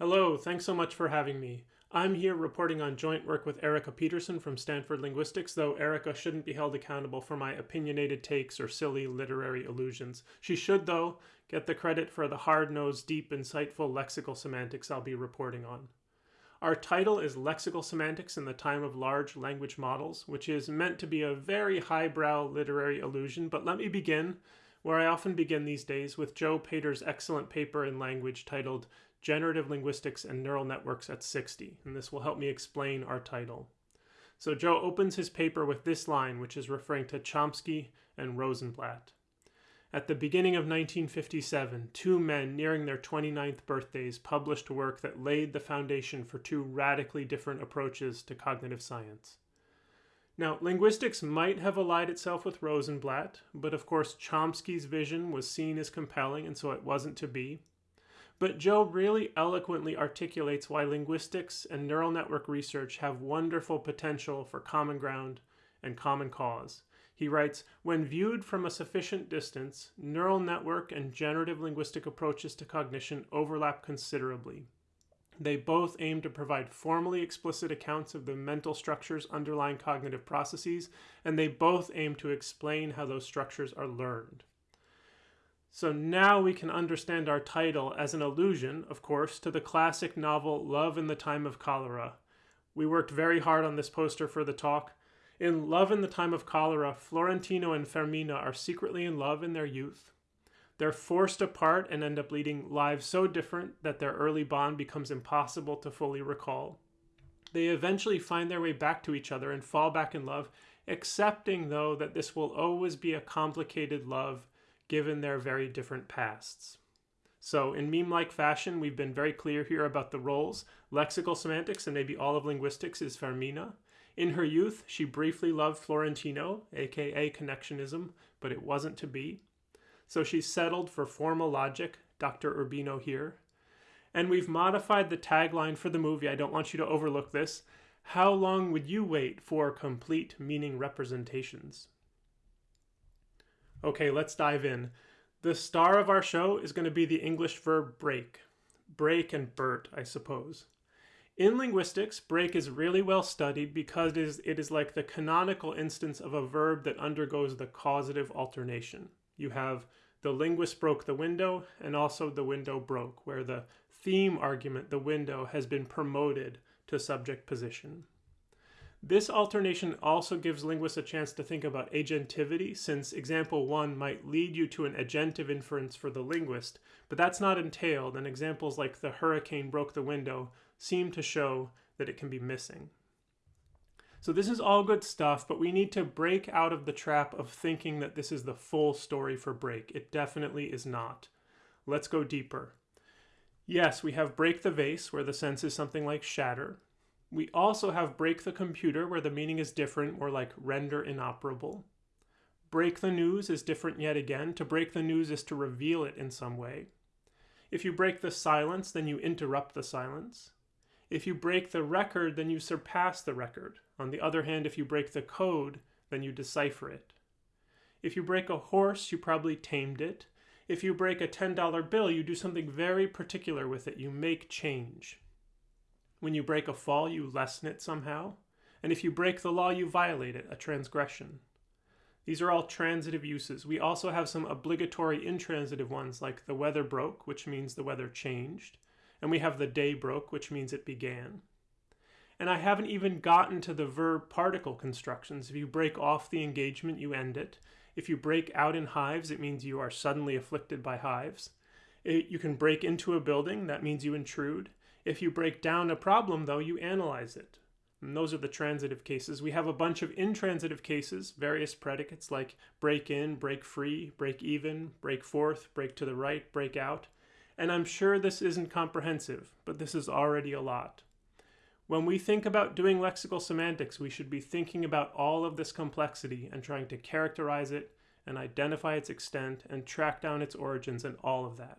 Hello, thanks so much for having me. I'm here reporting on joint work with Erica Peterson from Stanford Linguistics, though Erica shouldn't be held accountable for my opinionated takes or silly literary allusions. She should, though, get the credit for the hard-nosed, deep, insightful lexical semantics I'll be reporting on. Our title is Lexical Semantics in the Time of Large Language Models, which is meant to be a very highbrow literary allusion, but let me begin where I often begin these days with Joe Pater's excellent paper in language titled Generative Linguistics and Neural Networks at 60, and this will help me explain our title. So Joe opens his paper with this line, which is referring to Chomsky and Rosenblatt. At the beginning of 1957, two men nearing their 29th birthdays published work that laid the foundation for two radically different approaches to cognitive science. Now, linguistics might have allied itself with Rosenblatt, but of course Chomsky's vision was seen as compelling and so it wasn't to be. But Joe really eloquently articulates why linguistics and neural network research have wonderful potential for common ground and common cause. He writes, when viewed from a sufficient distance, neural network and generative linguistic approaches to cognition overlap considerably. They both aim to provide formally explicit accounts of the mental structures underlying cognitive processes, and they both aim to explain how those structures are learned. So now we can understand our title as an allusion, of course, to the classic novel Love in the Time of Cholera. We worked very hard on this poster for the talk. In Love in the Time of Cholera, Florentino and Fermina are secretly in love in their youth. They're forced apart and end up leading lives so different that their early bond becomes impossible to fully recall. They eventually find their way back to each other and fall back in love, accepting, though, that this will always be a complicated love given their very different pasts. So in meme-like fashion, we've been very clear here about the roles. Lexical semantics and maybe all of linguistics is Fermina. In her youth, she briefly loved Florentino, aka connectionism, but it wasn't to be. So she settled for formal logic, Dr. Urbino here. And we've modified the tagline for the movie, I don't want you to overlook this. How long would you wait for complete meaning representations? Okay, let's dive in. The star of our show is going to be the English verb break. Break and Bert, I suppose. In linguistics, break is really well studied because it is, it is like the canonical instance of a verb that undergoes the causative alternation. You have the linguist broke the window and also the window broke, where the theme argument, the window, has been promoted to subject position. This alternation also gives linguists a chance to think about agentivity, since example 1 might lead you to an agentive inference for the linguist, but that's not entailed, and examples like the hurricane broke the window seem to show that it can be missing. So this is all good stuff, but we need to break out of the trap of thinking that this is the full story for break. It definitely is not. Let's go deeper. Yes, we have break the vase, where the sense is something like shatter. We also have break the computer, where the meaning is different, more like render inoperable. Break the news is different yet again. To break the news is to reveal it in some way. If you break the silence, then you interrupt the silence. If you break the record, then you surpass the record. On the other hand, if you break the code, then you decipher it. If you break a horse, you probably tamed it. If you break a $10 bill, you do something very particular with it. You make change. When you break a fall, you lessen it somehow. And if you break the law, you violate it, a transgression. These are all transitive uses. We also have some obligatory intransitive ones like the weather broke, which means the weather changed. And we have the day broke, which means it began. And I haven't even gotten to the verb particle constructions. If you break off the engagement, you end it. If you break out in hives, it means you are suddenly afflicted by hives. It, you can break into a building, that means you intrude. If you break down a problem, though, you analyze it. And those are the transitive cases. We have a bunch of intransitive cases, various predicates like break in, break free, break even, break forth, break to the right, break out. And I'm sure this isn't comprehensive, but this is already a lot. When we think about doing lexical semantics, we should be thinking about all of this complexity and trying to characterize it and identify its extent and track down its origins and all of that.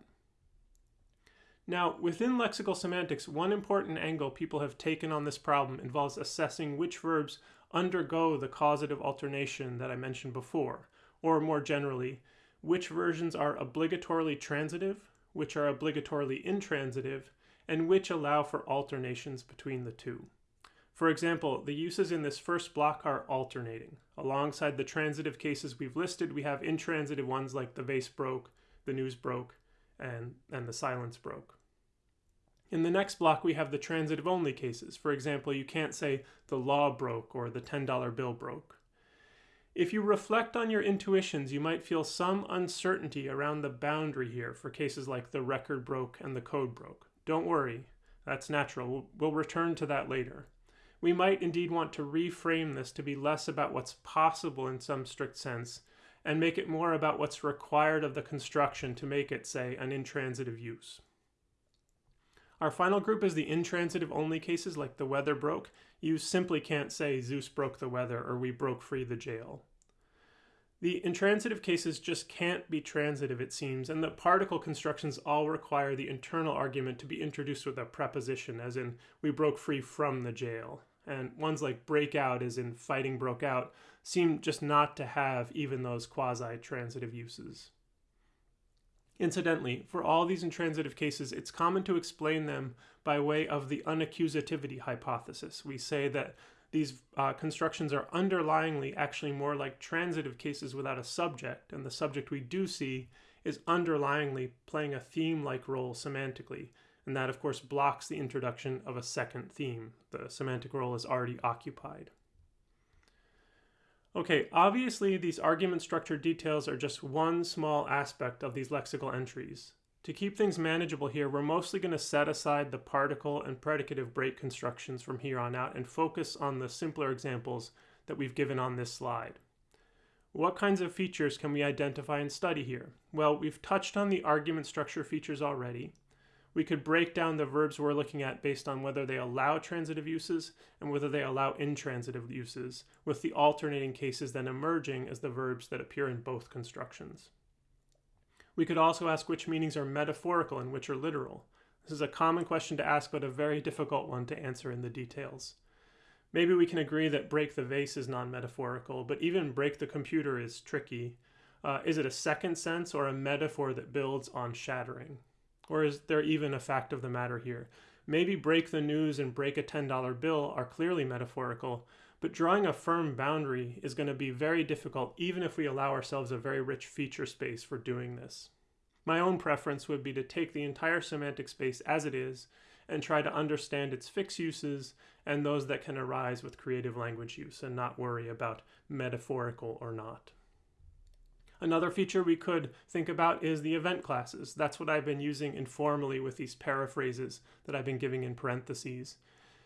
Now, within lexical semantics, one important angle people have taken on this problem involves assessing which verbs undergo the causative alternation that I mentioned before, or more generally, which versions are obligatorily transitive, which are obligatorily intransitive, and which allow for alternations between the two. For example, the uses in this first block are alternating. Alongside the transitive cases we've listed, we have intransitive ones like the vase broke, the news broke, and, and the silence broke. In the next block, we have the transitive only cases. For example, you can't say the law broke or the $10 bill broke. If you reflect on your intuitions, you might feel some uncertainty around the boundary here for cases like the record broke and the code broke. Don't worry, that's natural. We'll, we'll return to that later. We might indeed want to reframe this to be less about what's possible in some strict sense and make it more about what's required of the construction to make it, say, an intransitive use. Our final group is the intransitive only cases like the weather broke. You simply can't say Zeus broke the weather or we broke free the jail. The intransitive cases just can't be transitive, it seems, and the particle constructions all require the internal argument to be introduced with a preposition, as in, we broke free from the jail. And ones like break out, as in fighting broke out, seem just not to have even those quasi-transitive uses. Incidentally, for all these intransitive cases, it's common to explain them by way of the unaccusativity hypothesis. We say that these uh, constructions are underlyingly actually more like transitive cases without a subject, and the subject we do see is underlyingly playing a theme-like role semantically, and that of course blocks the introduction of a second theme. The semantic role is already occupied. Okay, obviously these argument structure details are just one small aspect of these lexical entries. To keep things manageable here, we're mostly going to set aside the particle and predicative break constructions from here on out and focus on the simpler examples that we've given on this slide. What kinds of features can we identify and study here? Well, we've touched on the argument structure features already. We could break down the verbs we're looking at based on whether they allow transitive uses and whether they allow intransitive uses, with the alternating cases then emerging as the verbs that appear in both constructions. We could also ask which meanings are metaphorical and which are literal. This is a common question to ask, but a very difficult one to answer in the details. Maybe we can agree that break the vase is non-metaphorical, but even break the computer is tricky. Uh, is it a second sense or a metaphor that builds on shattering? Or is there even a fact of the matter here? Maybe break the news and break a $10 bill are clearly metaphorical, but drawing a firm boundary is going to be very difficult even if we allow ourselves a very rich feature space for doing this. My own preference would be to take the entire semantic space as it is and try to understand its fixed uses and those that can arise with creative language use and not worry about metaphorical or not. Another feature we could think about is the event classes. That's what I've been using informally with these paraphrases that I've been giving in parentheses.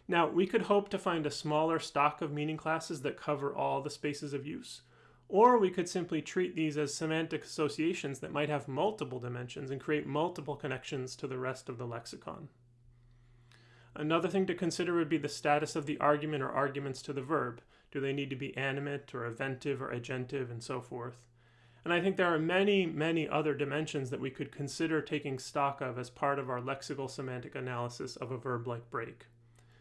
Now, we could hope to find a smaller stock of meaning classes that cover all the spaces of use, or we could simply treat these as semantic associations that might have multiple dimensions and create multiple connections to the rest of the lexicon. Another thing to consider would be the status of the argument or arguments to the verb. Do they need to be animate or eventive or agentive and so forth? And I think there are many, many other dimensions that we could consider taking stock of as part of our lexical semantic analysis of a verb like break.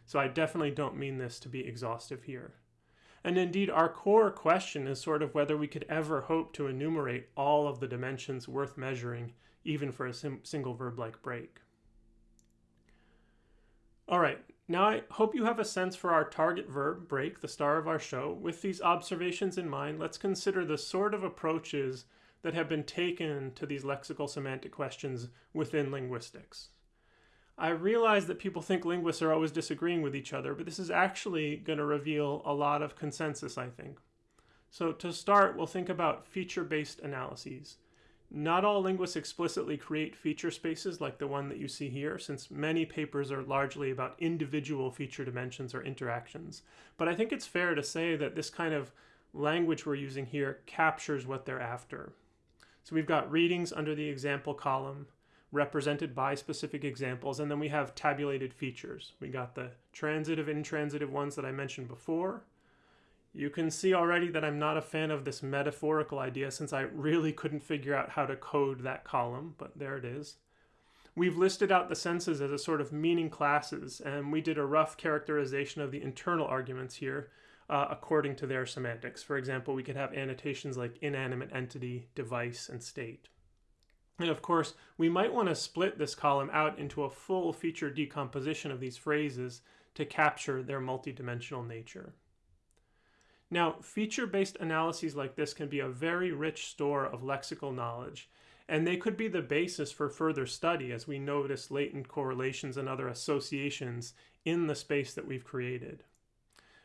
So I definitely don't mean this to be exhaustive here. And indeed, our core question is sort of whether we could ever hope to enumerate all of the dimensions worth measuring, even for a single verb like break. All right, now I hope you have a sense for our target verb, break, the star of our show. With these observations in mind, let's consider the sort of approaches that have been taken to these lexical semantic questions within linguistics. I realize that people think linguists are always disagreeing with each other, but this is actually going to reveal a lot of consensus, I think. So to start, we'll think about feature-based analyses. Not all linguists explicitly create feature spaces like the one that you see here, since many papers are largely about individual feature dimensions or interactions. But I think it's fair to say that this kind of language we're using here captures what they're after. So we've got readings under the example column, represented by specific examples. And then we have tabulated features. We got the transitive, intransitive ones that I mentioned before. You can see already that I'm not a fan of this metaphorical idea since I really couldn't figure out how to code that column, but there it is. We've listed out the senses as a sort of meaning classes, and we did a rough characterization of the internal arguments here uh, according to their semantics. For example, we could have annotations like inanimate entity, device, and state. And of course, we might want to split this column out into a full feature decomposition of these phrases to capture their multidimensional nature. Now, feature-based analyses like this can be a very rich store of lexical knowledge, and they could be the basis for further study as we notice latent correlations and other associations in the space that we've created.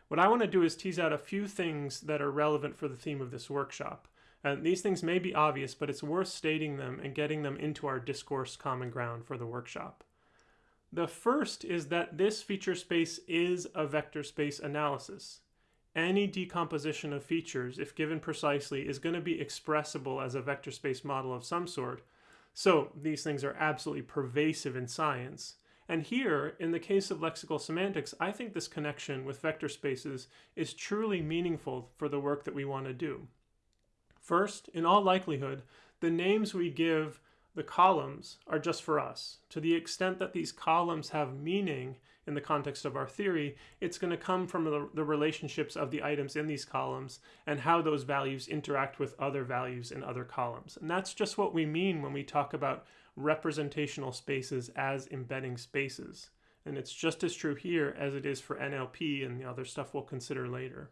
What I want to do is tease out a few things that are relevant for the theme of this workshop. And these things may be obvious, but it's worth stating them and getting them into our discourse common ground for the workshop. The first is that this feature space is a vector space analysis any decomposition of features, if given precisely, is going to be expressible as a vector space model of some sort. So these things are absolutely pervasive in science. And here, in the case of lexical semantics, I think this connection with vector spaces is truly meaningful for the work that we want to do. First, in all likelihood, the names we give the columns are just for us. To the extent that these columns have meaning in the context of our theory, it's going to come from the, the, relationships of the items in these columns and how those values interact with other values in other columns. And that's just what we mean when we talk about representational spaces as embedding spaces. And it's just as true here as it is for NLP and the other stuff we'll consider later.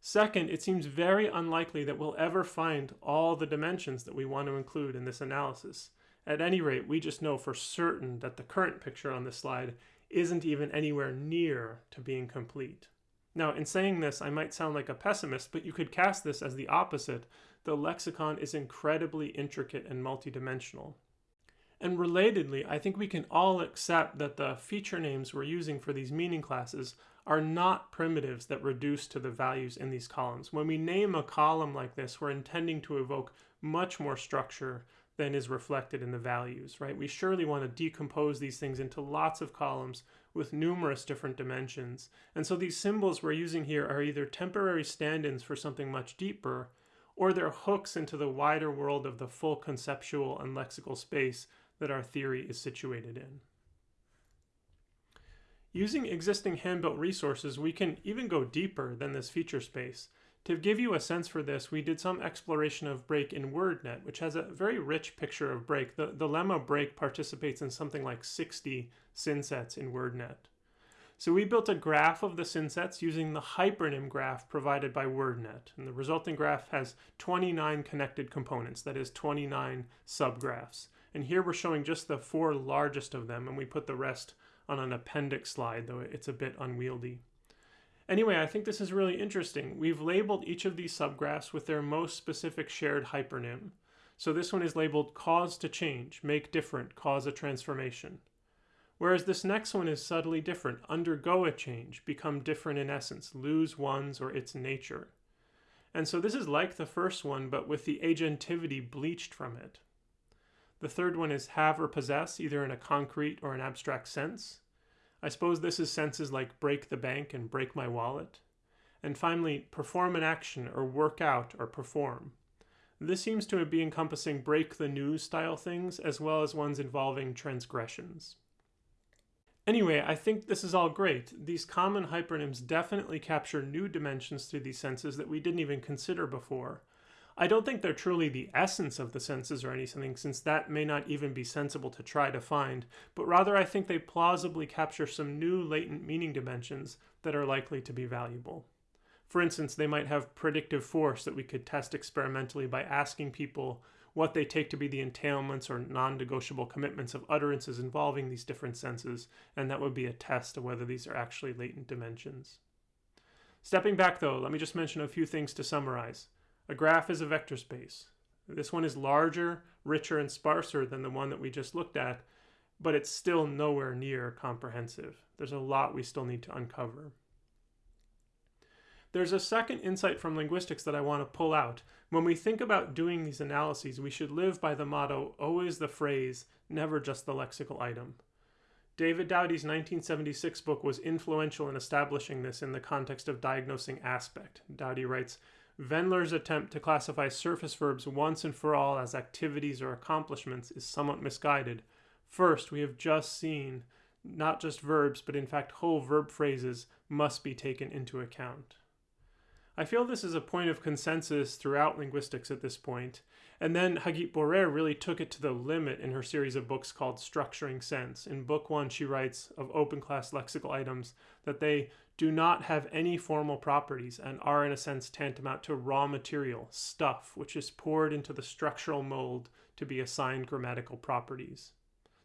Second, it seems very unlikely that we'll ever find all the dimensions that we want to include in this analysis. At any rate, we just know for certain that the current picture on this slide isn't even anywhere near to being complete. Now, in saying this, I might sound like a pessimist, but you could cast this as the opposite. The lexicon is incredibly intricate and multidimensional. And relatedly, I think we can all accept that the feature names we're using for these meaning classes are not primitives that reduce to the values in these columns. When we name a column like this, we're intending to evoke much more structure than is reflected in the values, right? We surely want to decompose these things into lots of columns with numerous different dimensions. And so these symbols we're using here are either temporary stand-ins for something much deeper, or they're hooks into the wider world of the full conceptual and lexical space that our theory is situated in. Using existing hand-built resources, we can even go deeper than this feature space. To give you a sense for this, we did some exploration of Break in WordNet, which has a very rich picture of Break. The, the lemma Break participates in something like 60 synsets in WordNet. So we built a graph of the synsets using the hypernym graph provided by WordNet. And the resulting graph has 29 connected components, that is 29 subgraphs. And here we're showing just the four largest of them, and we put the rest on an appendix slide, though it's a bit unwieldy. Anyway, I think this is really interesting. We've labeled each of these subgraphs with their most specific shared hypernym. So this one is labeled cause to change, make different, cause a transformation. Whereas this next one is subtly different, undergo a change, become different in essence, lose one's or its nature. And so this is like the first one, but with the agentivity bleached from it. The third one is have or possess, either in a concrete or an abstract sense. I suppose this is senses like break the bank and break my wallet. And finally, perform an action or work out or perform. This seems to be encompassing break the news style things as well as ones involving transgressions. Anyway, I think this is all great. These common hypernyms definitely capture new dimensions to these senses that we didn't even consider before. I don't think they're truly the essence of the senses or anything, since that may not even be sensible to try to find, but rather I think they plausibly capture some new latent meaning dimensions that are likely to be valuable. For instance, they might have predictive force that we could test experimentally by asking people what they take to be the entailments or non-negotiable commitments of utterances involving these different senses, and that would be a test of whether these are actually latent dimensions. Stepping back though, let me just mention a few things to summarize. A graph is a vector space. This one is larger, richer, and sparser than the one that we just looked at, but it's still nowhere near comprehensive. There's a lot we still need to uncover. There's a second insight from linguistics that I want to pull out. When we think about doing these analyses, we should live by the motto, always the phrase, never just the lexical item. David Dowty's 1976 book was influential in establishing this in the context of diagnosing aspect. Dowdy writes, Vendler's attempt to classify surface verbs once and for all as activities or accomplishments is somewhat misguided. First, we have just seen not just verbs, but in fact whole verb phrases must be taken into account. I feel this is a point of consensus throughout linguistics at this point, and then Hagit Borer really took it to the limit in her series of books called Structuring Sense. In book one, she writes of open class lexical items that they do not have any formal properties and are, in a sense, tantamount to raw material, stuff, which is poured into the structural mold to be assigned grammatical properties.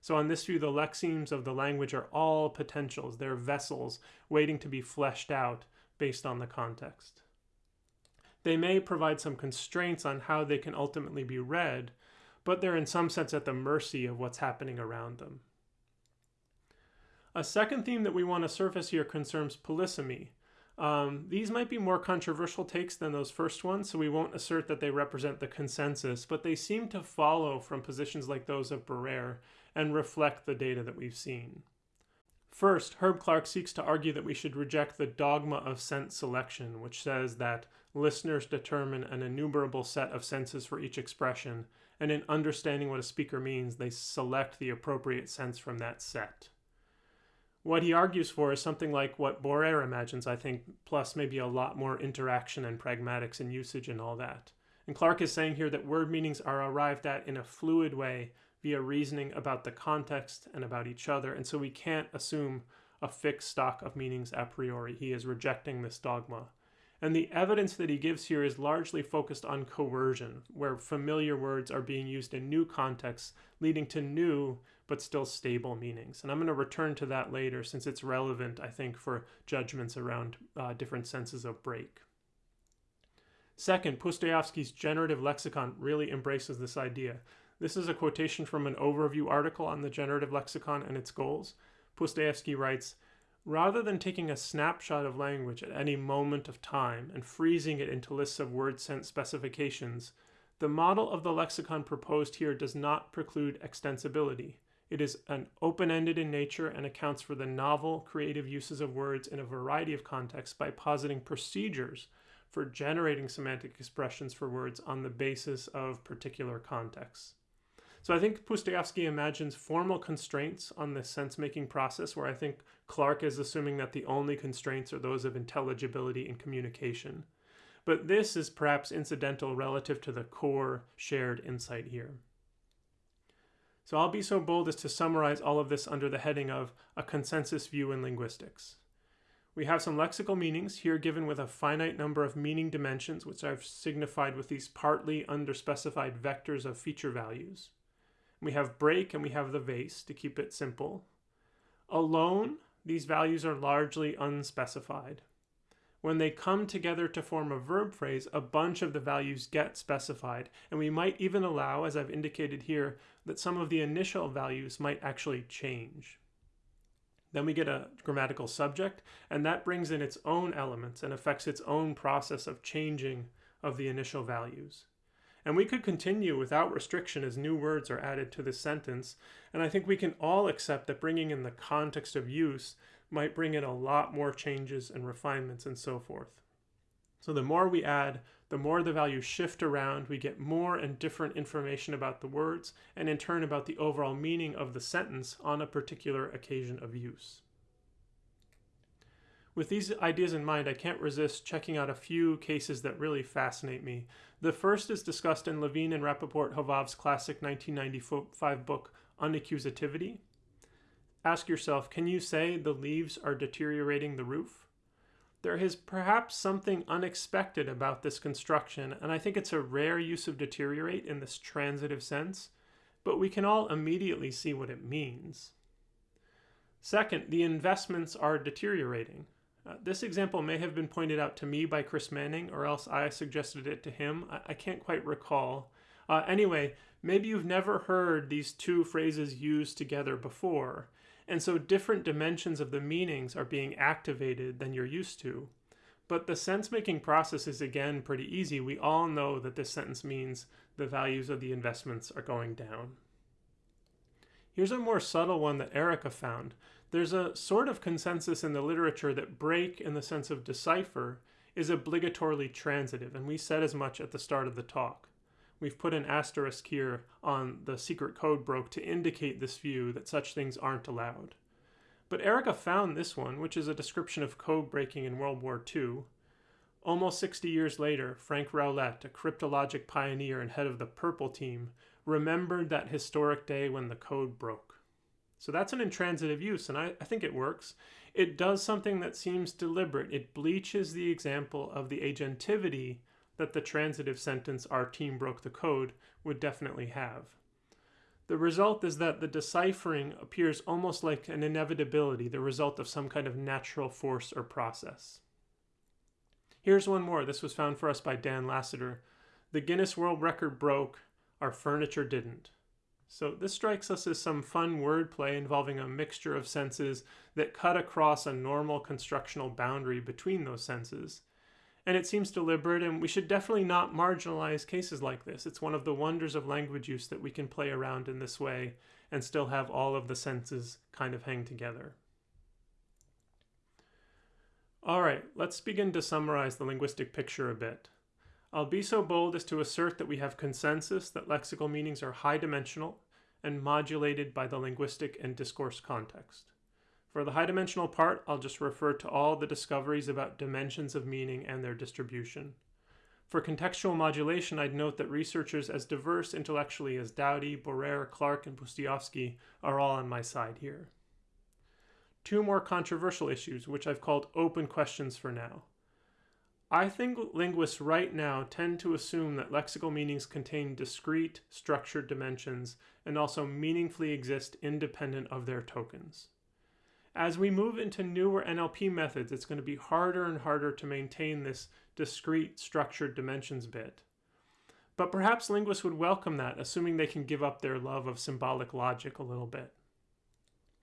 So, on this view, the lexemes of the language are all potentials. They're vessels waiting to be fleshed out based on the context. They may provide some constraints on how they can ultimately be read, but they're in some sense at the mercy of what's happening around them. A second theme that we want to surface here concerns polysemy. Um, these might be more controversial takes than those first ones, so we won't assert that they represent the consensus, but they seem to follow from positions like those of Borer and reflect the data that we've seen. First, Herb Clark seeks to argue that we should reject the dogma of sense selection, which says that listeners determine an innumerable set of senses for each expression, and in understanding what a speaker means, they select the appropriate sense from that set. What he argues for is something like what Borer imagines, I think, plus maybe a lot more interaction and pragmatics and usage and all that. And Clark is saying here that word meanings are arrived at in a fluid way via reasoning about the context and about each other, and so we can't assume a fixed stock of meanings a priori. He is rejecting this dogma. And the evidence that he gives here is largely focused on coercion, where familiar words are being used in new contexts, leading to new but still stable meanings. And I'm going to return to that later since it's relevant, I think, for judgments around uh, different senses of break. Second, Pustejovsky's generative lexicon really embraces this idea. This is a quotation from an overview article on the generative lexicon and its goals. Pustoyevsky writes, Rather than taking a snapshot of language at any moment of time and freezing it into lists of word sense specifications, the model of the lexicon proposed here does not preclude extensibility. It is an open-ended in nature and accounts for the novel, creative uses of words in a variety of contexts by positing procedures for generating semantic expressions for words on the basis of particular contexts. So I think Pustejovsky imagines formal constraints on the sense-making process, where I think Clark is assuming that the only constraints are those of intelligibility and communication. But this is perhaps incidental relative to the core shared insight here. So I'll be so bold as to summarize all of this under the heading of a consensus view in linguistics. We have some lexical meanings here given with a finite number of meaning dimensions, which I've signified with these partly underspecified vectors of feature values. We have break and we have the vase to keep it simple. Alone, these values are largely unspecified. When they come together to form a verb phrase, a bunch of the values get specified, and we might even allow, as I've indicated here, that some of the initial values might actually change. Then we get a grammatical subject, and that brings in its own elements and affects its own process of changing of the initial values. And we could continue without restriction as new words are added to this sentence, and I think we can all accept that bringing in the context of use might bring in a lot more changes and refinements and so forth. So the more we add, the more the values shift around, we get more and different information about the words, and in turn about the overall meaning of the sentence on a particular occasion of use. With these ideas in mind, I can't resist checking out a few cases that really fascinate me. The first is discussed in Levin and Rappaport Hovav's classic 1995 book, Unaccusativity, Ask yourself, can you say the leaves are deteriorating the roof? There is perhaps something unexpected about this construction, and I think it's a rare use of deteriorate in this transitive sense, but we can all immediately see what it means. Second, the investments are deteriorating. Uh, this example may have been pointed out to me by Chris Manning, or else I suggested it to him. I, I can't quite recall. Uh, anyway, maybe you've never heard these two phrases used together before, and so different dimensions of the meanings are being activated than you're used to. But the sense making process is again pretty easy. We all know that this sentence means the values of the investments are going down. Here's a more subtle one that Erica found. There's a sort of consensus in the literature that break, in the sense of decipher, is obligatorily transitive, and we said as much at the start of the talk. We've put an asterisk here on the secret code broke to indicate this view that such things aren't allowed. But Erica found this one, which is a description of code breaking in World War II. Almost 60 years later, Frank Rowlett, a cryptologic pioneer and head of the Purple Team, remembered that historic day when the code broke. So that's an intransitive use, and I, I, think it works. It does something that seems deliberate. It bleaches the example of the agentivity that the transitive sentence, our team broke the code, would definitely have. The result is that the deciphering appears almost like an inevitability, the result of some kind of natural force or process. Here's one more. This was found for us by Dan Lassiter. The Guinness World Record broke, our furniture didn't. So this strikes us as some fun wordplay involving a mixture of senses that cut across a normal constructional boundary between those senses. And it seems deliberate, and we should definitely not marginalize cases like this. It's one of the wonders of language use that we can play around in this way and still have all of the senses kind of hang together. All right, let's begin to summarize the linguistic picture a bit. I'll be so bold as to assert that we have consensus that lexical meanings are high dimensional and modulated by the linguistic and discourse context. For the high dimensional part, I'll just refer to all the discoveries about dimensions of meaning and their distribution. For contextual modulation, I'd note that researchers as diverse intellectually as Dowty, Borer, Clark, and Pustejovsky are all on my side here two more controversial issues, which I've called open questions for now. I think linguists right now tend to assume that lexical meanings contain discrete, structured dimensions and also meaningfully exist independent of their tokens. As we move into newer NLP methods, it's going to be harder and harder to maintain this discrete, structured dimensions bit. But perhaps linguists would welcome that, assuming they can give up their love of symbolic logic a little bit.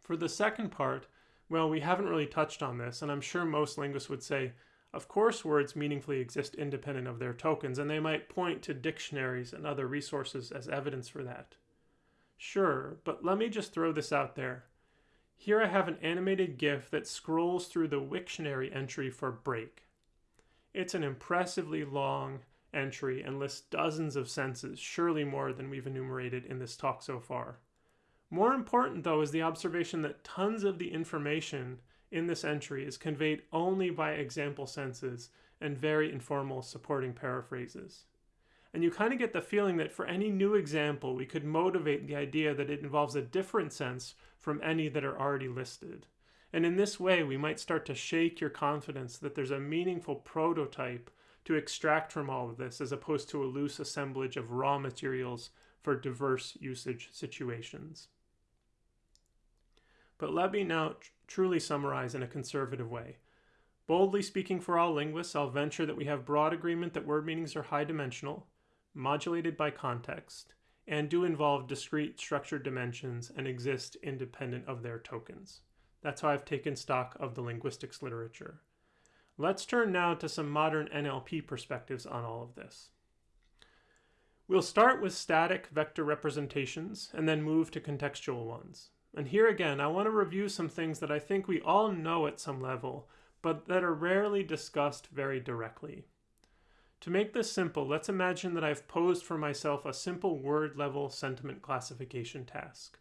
For the second part, well, we haven't really touched on this, and I'm sure most linguists would say, of course words meaningfully exist independent of their tokens, and they might point to dictionaries and other resources as evidence for that. Sure, but let me just throw this out there. Here I have an animated GIF that scrolls through the Wiktionary entry for break. It's an impressively long entry and lists dozens of senses, surely more than we've enumerated in this talk so far. More important, though, is the observation that tons of the information in this entry is conveyed only by example senses and very informal supporting paraphrases. And you kind of get the feeling that for any new example, we could motivate the idea that it involves a different sense from any that are already listed. And in this way, we might start to shake your confidence that there's a meaningful prototype to extract from all of this as opposed to a loose assemblage of raw materials for diverse usage situations. But let me now truly summarize in a conservative way. Boldly speaking for all linguists, I'll venture that we have broad agreement that word meanings are high dimensional, modulated by context, and do involve discrete structured dimensions and exist independent of their tokens. That's how I've taken stock of the linguistics literature. Let's turn now to some modern NLP perspectives on all of this. We'll start with static vector representations and then move to contextual ones. And here again, I want to review some things that I think we all know at some level, but that are rarely discussed very directly. To make this simple, let's imagine that I've posed for myself a simple word level sentiment classification task.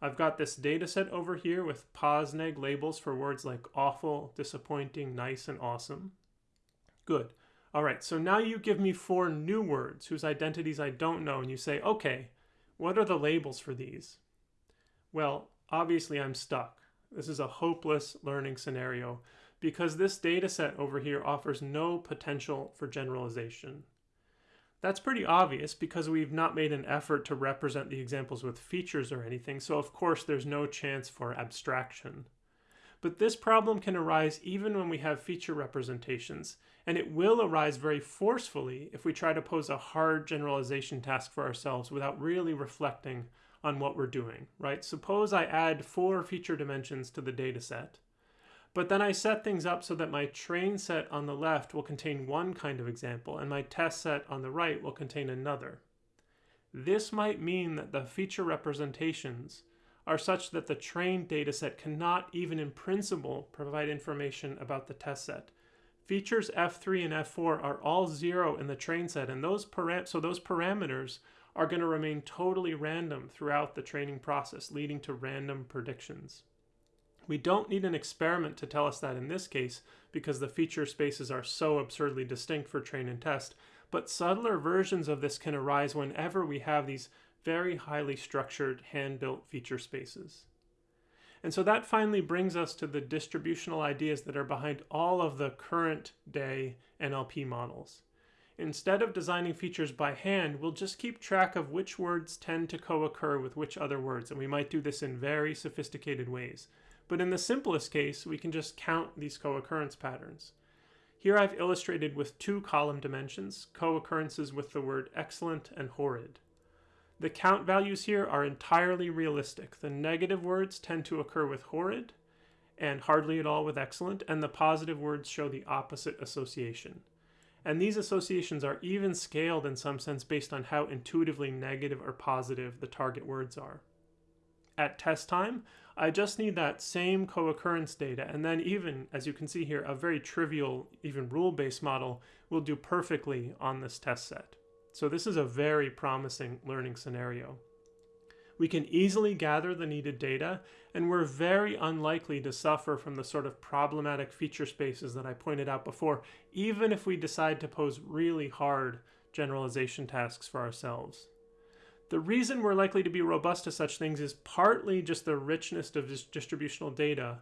I've got this dataset over here with POSNEG labels for words like awful, disappointing, nice, and awesome. Good. All right, so now you give me four new words whose identities I don't know, and you say, okay, what are the labels for these? Well, obviously I'm stuck. This is a hopeless learning scenario because this data set over here offers no potential for generalization. That's pretty obvious because we've not made an effort to represent the examples with features or anything, so of course there's no chance for abstraction. But this problem can arise even when we have feature representations, and it will arise very forcefully if we try to pose a hard generalization task for ourselves without really reflecting on what we're doing, right? Suppose I add four feature dimensions to the data set, but then I set things up so that my train set on the left will contain one kind of example and my test set on the right will contain another. This might mean that the feature representations are such that the trained dataset cannot even in principle provide information about the test set. Features F3 and F4 are all zero in the train set and those so those parameters are going to remain totally random throughout the training process, leading to random predictions. We don't need an experiment to tell us that in this case, because the feature spaces are so absurdly distinct for train and test, but subtler versions of this can arise whenever we have these very highly structured hand-built feature spaces. And so that finally brings us to the distributional ideas that are behind all of the current day NLP models. Instead of designing features by hand, we'll just keep track of which words tend to co-occur with which other words, and we might do this in very sophisticated ways. But in the simplest case, we can just count these co-occurrence patterns. Here I've illustrated with two column dimensions, co-occurrences with the word excellent and horrid. The count values here are entirely realistic. The negative words tend to occur with horrid and hardly at all with excellent, and the positive words show the opposite association. And these associations are even scaled in some sense based on how intuitively negative or positive the target words are. At test time, I just need that same co-occurrence data, and then even, as you can see here, a very trivial, even rule-based model will do perfectly on this test set. So this is a very promising learning scenario. We can easily gather the needed data, and we're very unlikely to suffer from the sort of problematic feature spaces that I pointed out before, even if we decide to pose really hard generalization tasks for ourselves. The reason we're likely to be robust to such things is partly just the richness of this distributional data,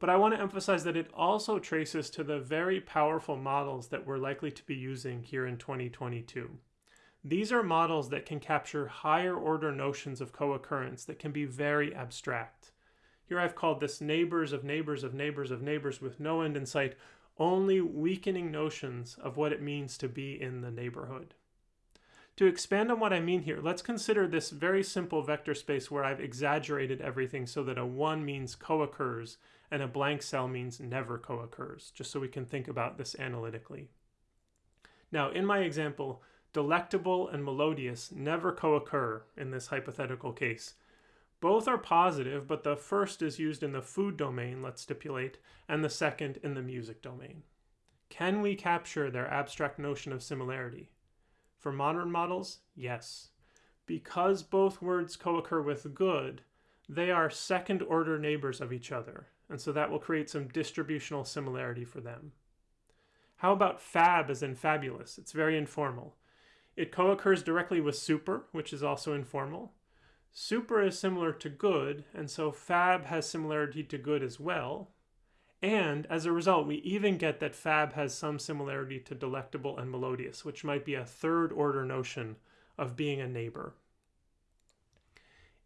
but I want to emphasize that it also traces to the very powerful models that we're likely to be using here in 2022. These are models that can capture higher order notions of co-occurrence that can be very abstract. Here I've called this neighbors of neighbors of neighbors of neighbors with no end in sight, only weakening notions of what it means to be in the neighborhood. To expand on what I mean here, let's consider this very simple vector space where I've exaggerated everything so that a 1 means co-occurs and a blank cell means never co-occurs, just so we can think about this analytically. Now, in my example, delectable and melodious never co-occur in this hypothetical case. Both are positive, but the first is used in the food domain, let's stipulate, and the second in the music domain. Can we capture their abstract notion of similarity? For modern models, yes. Because both words co-occur with good, they are second-order neighbors of each other, and so that will create some distributional similarity for them. How about fab as in fabulous? It's very informal. It co-occurs directly with super, which is also informal. Super is similar to good, and so fab has similarity to good as well. And as a result, we even get that fab has some similarity to delectable and melodious, which might be a third order notion of being a neighbor.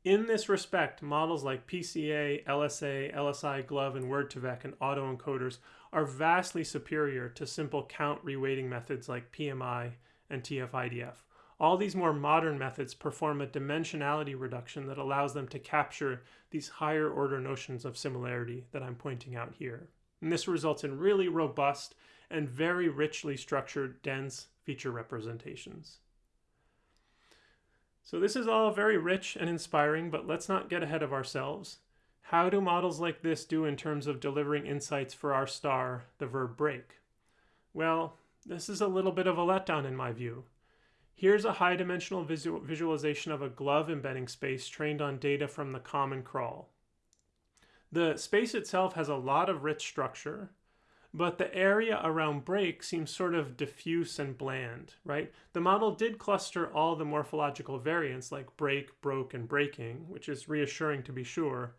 In this respect, models like PCA, LSA, LSI, GloVe, and Word2Vec and autoencoders are vastly superior to simple count reweighting methods like PMI and TF-IDF. All these more modern methods perform a dimensionality reduction that allows them to capture these higher order notions of similarity that I'm pointing out here. And this results in really robust and very richly structured dense feature representations. So this is all very rich and inspiring, but let's not get ahead of ourselves. How do models like this do in terms of delivering insights for our star, the verb break? Well, this is a little bit of a letdown in my view. Here's a high dimensional visual visualization of a GloVe embedding space trained on data from the common crawl. The space itself has a lot of rich structure, but the area around break seems sort of diffuse and bland, right? The model did cluster all the morphological variants like break, broke, and breaking, which is reassuring to be sure,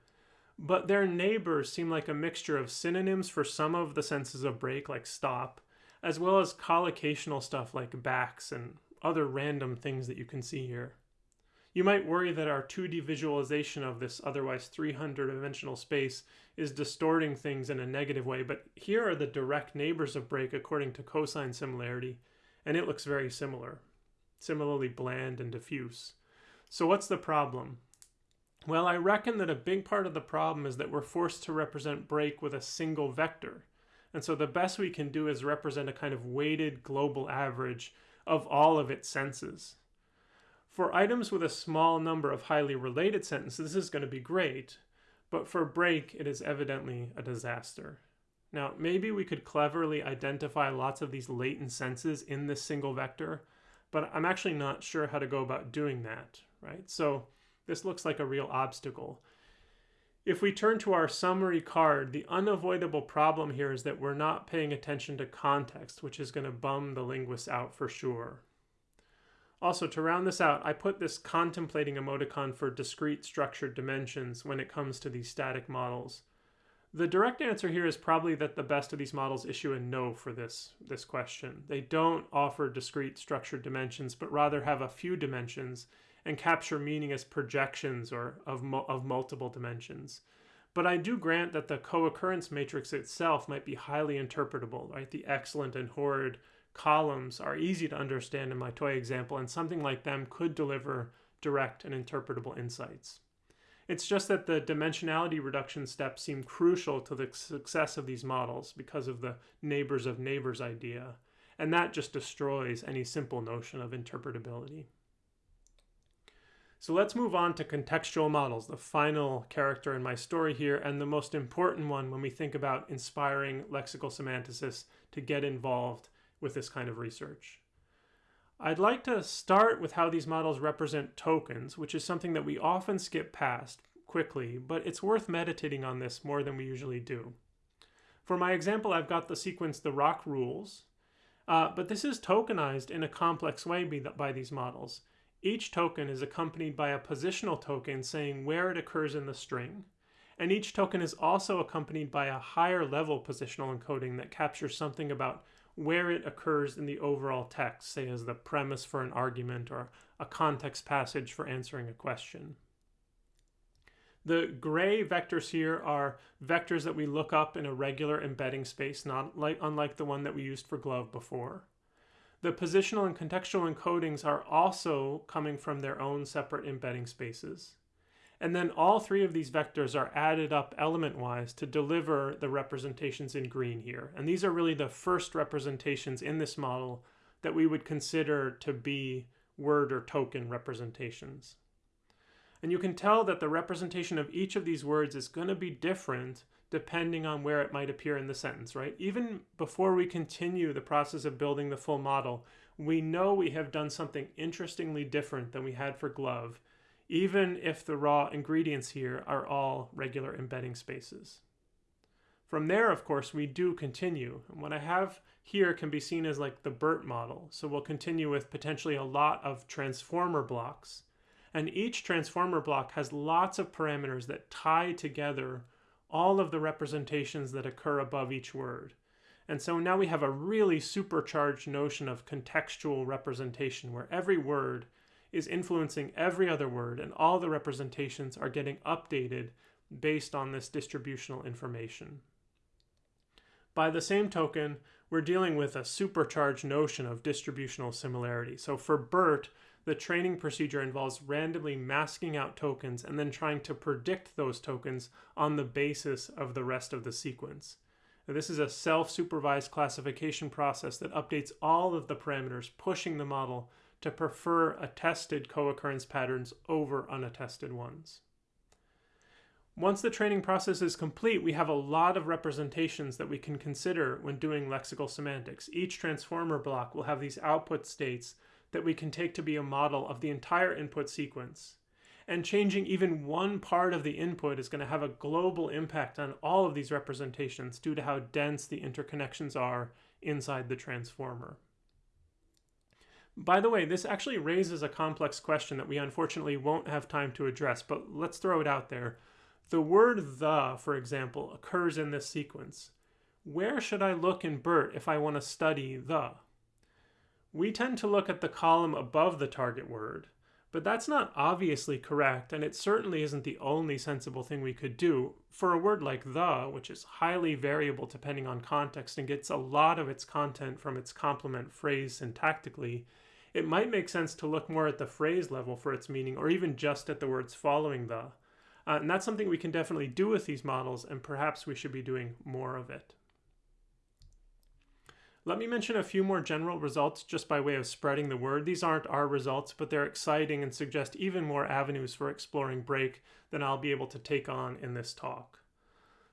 but their neighbors seem like a mixture of synonyms for some of the senses of break, like stop, as well as collocational stuff like backs and other random things that you can see here. You might worry that our 2D visualization of this otherwise 300 dimensional space is distorting things in a negative way, but here are the direct neighbors of break according to cosine similarity, and it looks very similar, similarly bland and diffuse. So what's the problem? Well, I reckon that a big part of the problem is that we're forced to represent break with a single vector. And so the best we can do is represent a kind of weighted global average of all of its senses. For items with a small number of highly related sentences, this is going to be great, but for break, it is evidently a disaster. Now, maybe we could cleverly identify lots of these latent senses in this single vector, but I'm actually not sure how to go about doing that, right? So this looks like a real obstacle. If we turn to our summary card, the unavoidable problem here is that we're not paying attention to context, which is going to bum the linguists out for sure. Also, to round this out, I put this contemplating emoticon for discrete structured dimensions when it comes to these static models. The direct answer here is probably that the best of these models issue a no for this, this question. They don't offer discrete structured dimensions, but rather have a few dimensions and capture meaning as projections or of, of multiple dimensions. But I do grant that the co-occurrence matrix itself might be highly interpretable, right? The excellent and horrid columns are easy to understand in my toy example, and something like them could deliver direct and interpretable insights. It's just that the dimensionality reduction steps seem crucial to the success of these models because of the neighbors of neighbors idea, and that just destroys any simple notion of interpretability. So let's move on to contextual models, the final character in my story here, and the most important one when we think about inspiring lexical semanticists to get involved with this kind of research. I'd like to start with how these models represent tokens, which is something that we often skip past quickly, but it's worth meditating on this more than we usually do. For my example, I've got the sequence the rock rules, uh, but this is tokenized in a complex way by these models. Each token is accompanied by a positional token saying where it occurs in the string, and each token is also accompanied by a higher level positional encoding that captures something about where it occurs in the overall text, say as the premise for an argument or a context passage for answering a question. The gray vectors here are vectors that we look up in a regular embedding space, not like unlike the one that we used for GloVe before. The positional and contextual encodings are also coming from their own separate embedding spaces. And then all three of these vectors are added up element-wise to deliver the representations in green here. And these are really the first representations in this model that we would consider to be word or token representations. And you can tell that the representation of each of these words is going to be different depending on where it might appear in the sentence, right? Even before we continue the process of building the full model, we know we have done something interestingly different than we had for GloVe even if the raw ingredients here are all regular embedding spaces. From there, of course, we do continue. And what I have here can be seen as like the BERT model. So we'll continue with potentially a lot of transformer blocks. And each transformer block has lots of parameters that tie together all of the representations that occur above each word. And so now we have a really supercharged notion of contextual representation where every word is influencing every other word, and all the representations are getting updated based on this distributional information. By the same token, we're dealing with a supercharged notion of distributional similarity. So for BERT, the training procedure involves randomly masking out tokens and then trying to predict those tokens on the basis of the rest of the sequence. Now, this is a self-supervised classification process that updates all of the parameters, pushing the model to prefer attested co-occurrence patterns over unattested ones. Once the training process is complete, we have a lot of representations that we can consider when doing lexical semantics. Each transformer block will have these output states that we can take to be a model of the entire input sequence. And changing even one part of the input is going to have a global impact on all of these representations due to how dense the interconnections are inside the transformer. By the way, this actually raises a complex question that we unfortunately won't have time to address, but let's throw it out there. The word the, for example, occurs in this sequence. Where should I look in BERT if I want to study the? We tend to look at the column above the target word, but that's not obviously correct, and it certainly isn't the only sensible thing we could do. For a word like the, which is highly variable depending on context and gets a lot of its content from its complement phrase syntactically, it might make sense to look more at the phrase level for its meaning or even just at the words following the. Uh, and that's something we can definitely do with these models, and perhaps we should be doing more of it. Let me mention a few more general results just by way of spreading the word. These aren't our results, but they're exciting and suggest even more avenues for exploring break than I'll be able to take on in this talk.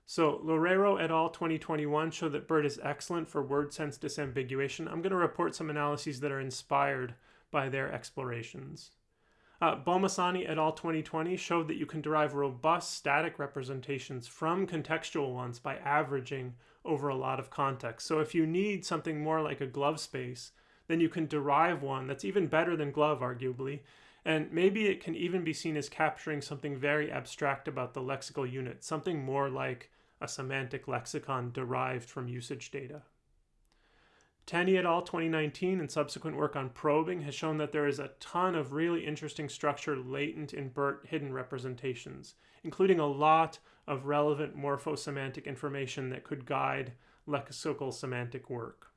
So Loureiro et al. 2021 show that BERT is excellent for word sense disambiguation. I'm going to report some analyses that are inspired by their explorations. Uh, Bommasani et al. 2020 showed that you can derive robust static representations from contextual ones by averaging over a lot of context. So if you need something more like a glove space, then you can derive one that's even better than glove, arguably, and maybe it can even be seen as capturing something very abstract about the lexical unit, something more like a semantic lexicon derived from usage data. Tenney et al. 2019 and subsequent work on probing has shown that there is a ton of really interesting structure latent in BERT hidden representations, including a lot of relevant morphosemantic information that could guide lexical semantic work.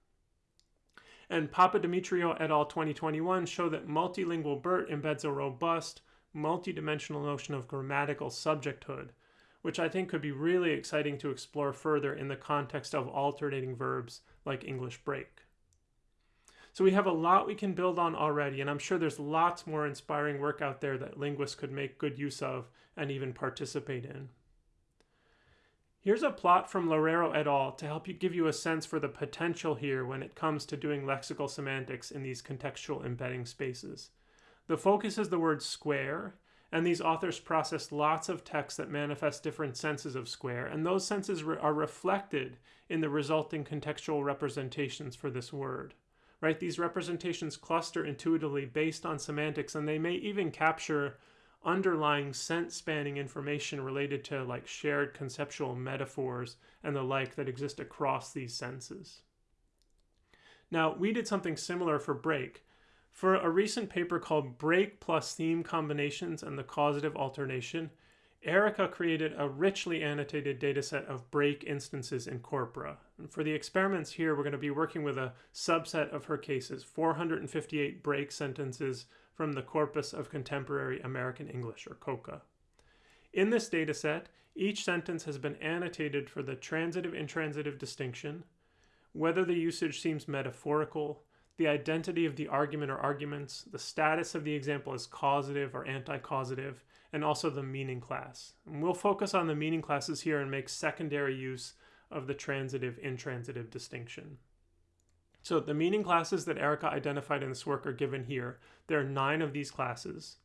And Papa Papadimitriou et al. 2021 show that multilingual BERT embeds a robust, multidimensional notion of grammatical subjecthood, which I think could be really exciting to explore further in the context of alternating verbs like English break. So we have a lot we can build on already, and I'm sure there's lots more inspiring work out there that linguists could make good use of and even participate in. Here's a plot from Loureiro et al. to help you give you a sense for the potential here when it comes to doing lexical semantics in these contextual embedding spaces. The focus is the word square, and these authors process lots of text that manifest different senses of square, and those senses re are reflected in the resulting contextual representations for this word. Right? These representations cluster intuitively based on semantics, and they may even capture underlying sense spanning information related to like shared conceptual metaphors and the like that exist across these senses. Now, we did something similar for break. For a recent paper called Break plus Theme Combinations and the Causative Alternation, Erika created a richly annotated dataset of break instances in corpora. And for the experiments here, we're going to be working with a subset of her cases, 458 break sentences from the Corpus of Contemporary American English, or COCA. In this dataset, each sentence has been annotated for the transitive-intransitive distinction, whether the usage seems metaphorical, the identity of the argument or arguments, the status of the example as causative or anti-causative, and also the meaning class. And we'll focus on the meaning classes here and make secondary use of the transitive-intransitive distinction. So the meaning classes that Erika identified in this work are given here. There are nine of these classes.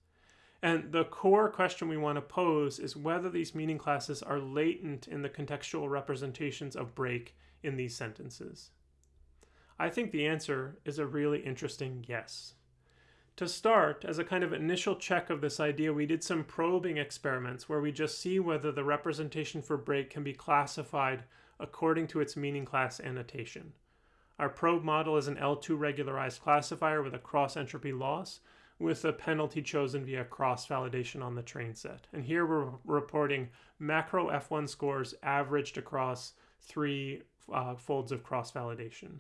And the core question we want to pose is whether these meaning classes are latent in the contextual representations of break in these sentences. I think the answer is a really interesting yes. To start, as a kind of initial check of this idea, we did some probing experiments where we just see whether the representation for break can be classified according to its meaning class annotation. Our probe model is an L2 regularized classifier with a cross entropy loss with a penalty chosen via cross validation on the train set. And here we're reporting macro F1 scores averaged across three uh, folds of cross validation.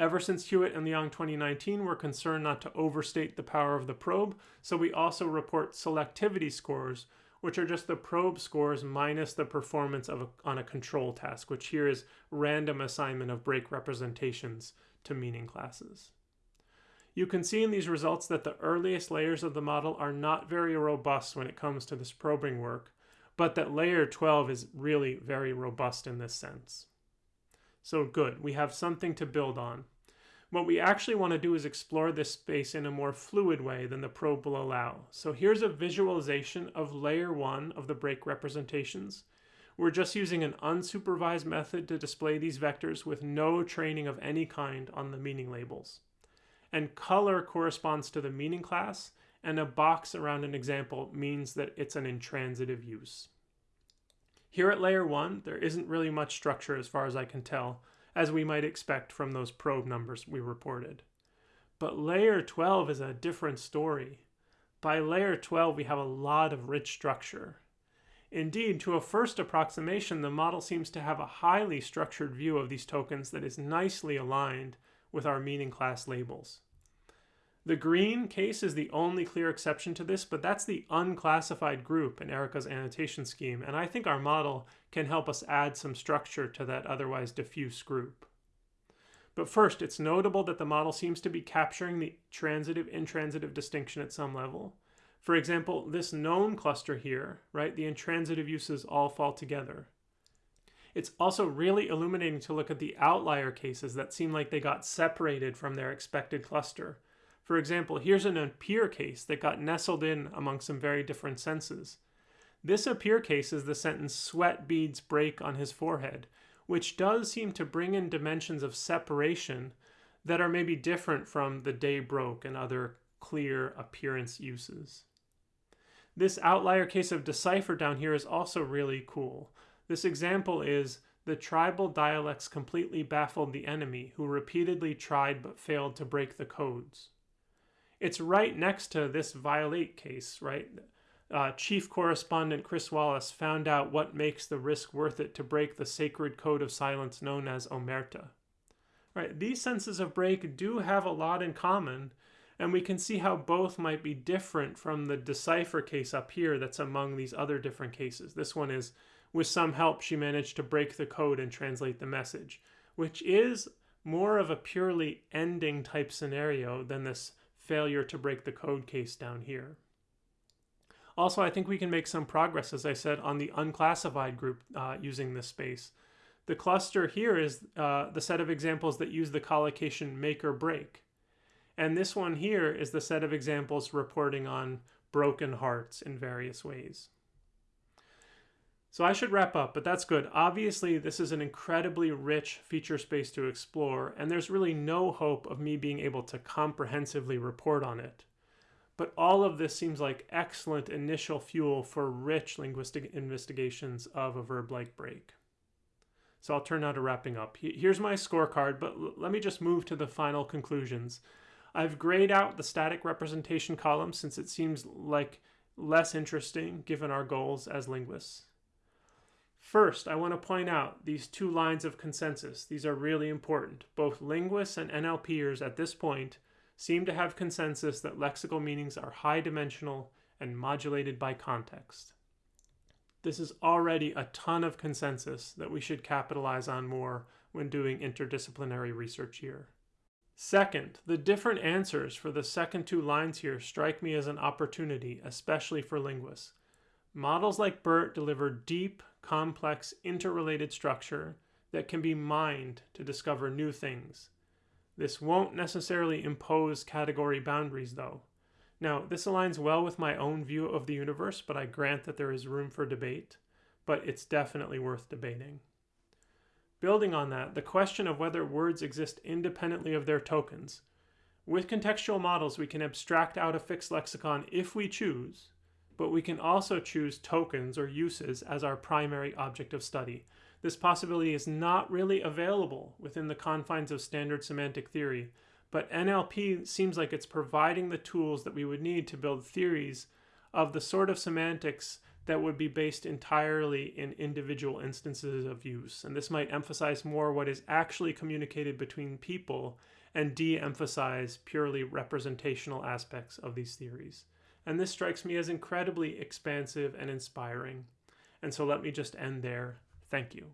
Ever since Hewitt and Liang 2019, we're concerned not to overstate the power of the probe, so we also report selectivity scores which are just the probe scores minus the performance of a, on a control task, which here is random assignment of break representations to meaning classes. You can see in these results that the earliest layers of the model are not very robust when it comes to this probing work, but that layer 12 is really very robust in this sense. So good, we have something to build on. What we actually want to do is explore this space in a more fluid way than the probe will allow. So here's a visualization of layer one of the break representations. We're just using an unsupervised method to display these vectors with no training of any kind on the meaning labels. And color corresponds to the meaning class, and a box around an example means that it's an intransitive use. Here at layer one, there isn't really much structure as far as I can tell, as we might expect from those probe numbers we reported. But layer 12 is a different story. By layer 12, we have a lot of rich structure. Indeed, to a first approximation, the model seems to have a highly structured view of these tokens that is nicely aligned with our meaning class labels. The green case is the only clear exception to this, but that's the unclassified group in Erika's annotation scheme, and I think our model can help us add some structure to that otherwise diffuse group. But first, it's notable that the model seems to be capturing the transitive-intransitive distinction at some level. For example, this known cluster here, right, the intransitive uses all fall together. It's also really illuminating to look at the outlier cases that seem like they got separated from their expected cluster, For example, here's an appear case that got nestled in among some very different senses. This appear case is the sentence sweat beads break on his forehead, which does seem to bring in dimensions of separation that are maybe different from the day broke and other clear appearance uses. This outlier case of decipher down here is also really cool. This example is the tribal dialects completely baffled the enemy, who repeatedly tried but failed to break the codes. It's right next to this violate case, right? uh, chief correspondent Chris Wallace found out what makes the risk worth it to break the sacred code of silence known as omerta. Right, these senses of break do have a lot in common, and we can see how both might be different from the decipher case up here that's among these other different cases. This one is, with some help, she managed to break the code and translate the message, which is more of a purely ending type scenario than this failure to break the code case down here. Also, I think we can make some progress, as I said, on the unclassified group uh, using this space. The cluster here is uh, the set of examples that use the collocation make or break. And this one here is the set of examples reporting on broken hearts in various ways. So I should wrap up, but that's good. Obviously, this is an incredibly rich feature space to explore, and there's really no hope of me being able to comprehensively report on it. But all of this seems like excellent initial fuel for rich linguistic investigations of a verb-like break. So I'll turn now to wrapping up. Here's my scorecard, but let me just move to the final conclusions. I've grayed out the static representation column since it seems like less interesting given our goals as linguists. First, I want to point out these two lines of consensus. These are really important. Both linguists and NLPers at this point seem to have consensus that lexical meanings are high dimensional and modulated by context. This is already a ton of consensus that we should capitalize on more when doing interdisciplinary research here. Second, the different answers for the second two lines here strike me as an opportunity, especially for linguists. Models like BERT deliver deep, complex, interrelated structure that can be mined to discover new things. This won't necessarily impose category boundaries though. Now, this aligns well with my own view of the universe, but I grant that there is room for debate, but it's definitely worth debating. Building on that, the question of whether words exist independently of their tokens. With contextual models, we can abstract out a fixed lexicon if we choose, but we can also choose tokens or uses as our primary object of study, this possibility is not really available within the confines of standard semantic theory, but NLP seems like it's providing the tools that we would need to build theories of the sort of semantics that would be based entirely in individual instances of use. And this might emphasize more what is actually communicated between people and de emphasize purely representational aspects of these theories. And this strikes me as incredibly expansive and inspiring. And so let me just end there Thank you.